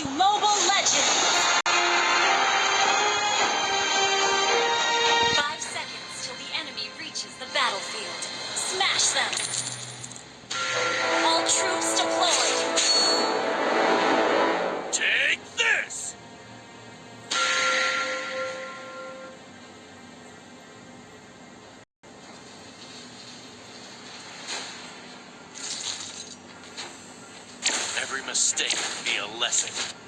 to Mobile mistake be a lesson.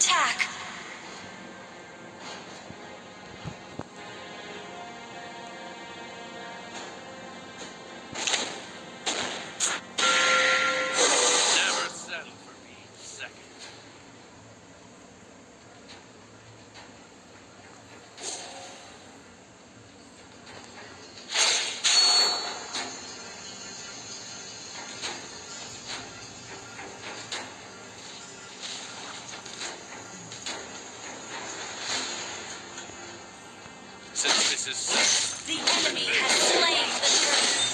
attack! This. The enemy has slain the turtle.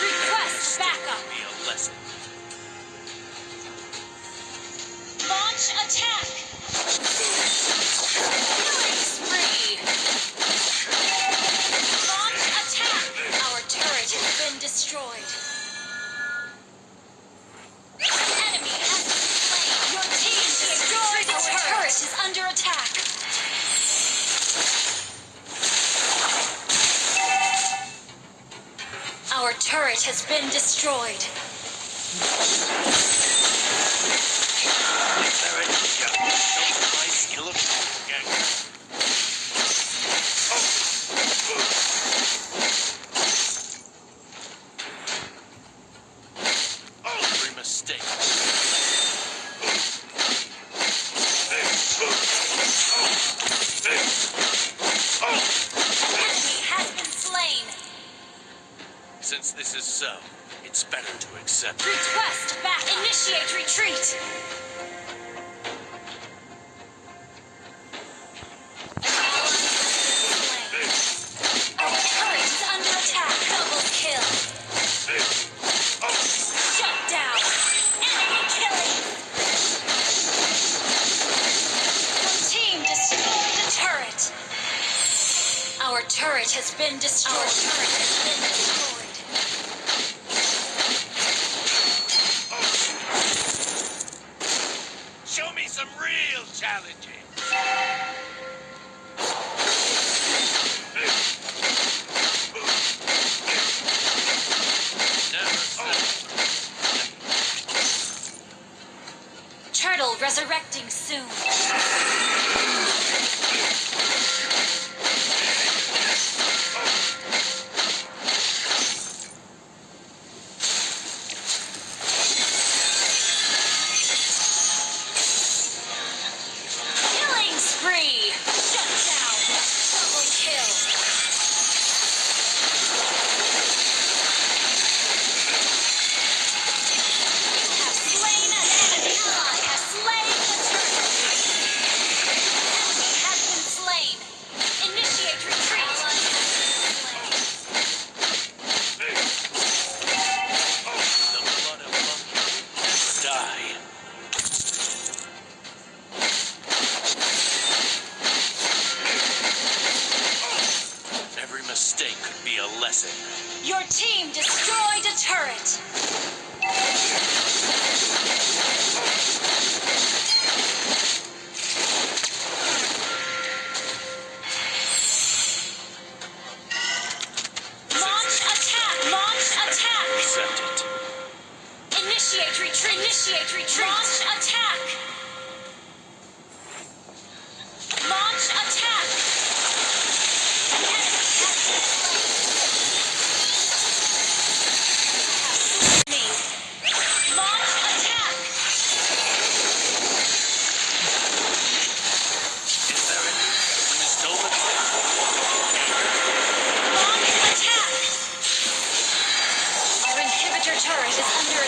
Request backup. Be a lesson. Launch attack. has been destroyed. accepted. Request back. Initiate retreat. resurrecting soon. Your team destroyed a turret.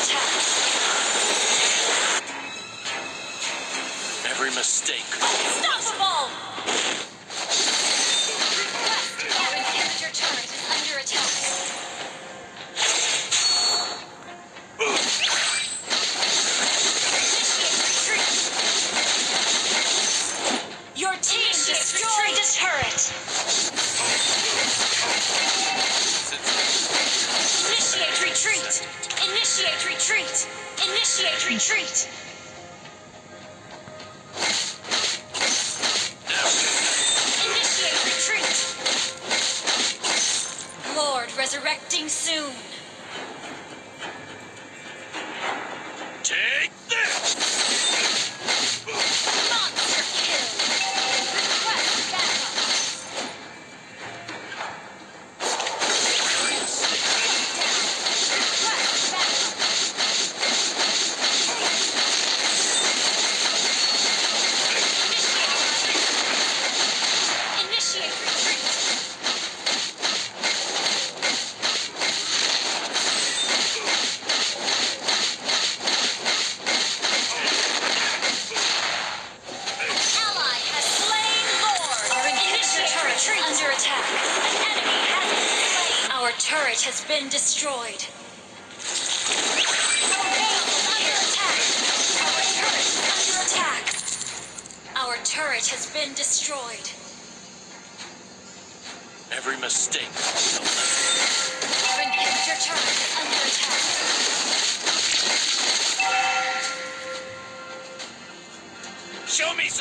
Attack. Every mistake. Stop! Initiate retreat.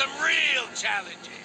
Real challenges.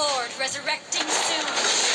Lord resurrecting soon.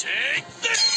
Take this!